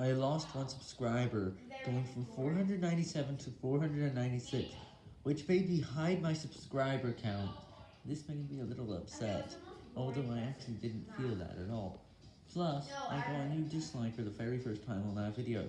I lost one subscriber, going from 497 to 496, which made me hide my subscriber count. This made me a little upset, although I actually didn't feel that at all. Plus, I got a new dislike for the very first time on that video.